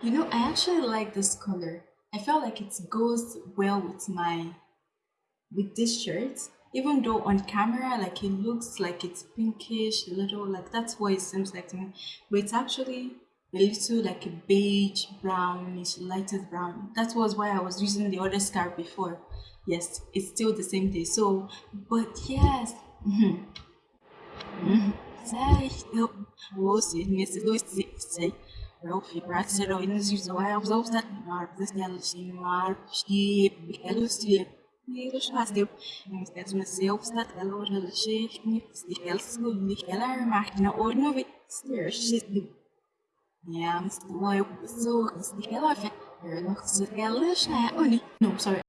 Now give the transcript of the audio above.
You know, I actually like this color. I felt like it goes well with my with this shirt. Even though on camera, like it looks like it's pinkish, a little like that's what it seems like to me. But it's actually a little like a beige, brownish, lighter brown. That was why I was using the other scarf before. Yes, it's still the same thing. So, but yes. Sei, eu vou ser nesse dois sei. Eu fui para ser o início do ar, os outros da marcas delas em mar, e eles se Eles fazem mas mas eu está ela hoje ela chega e ela se liga ela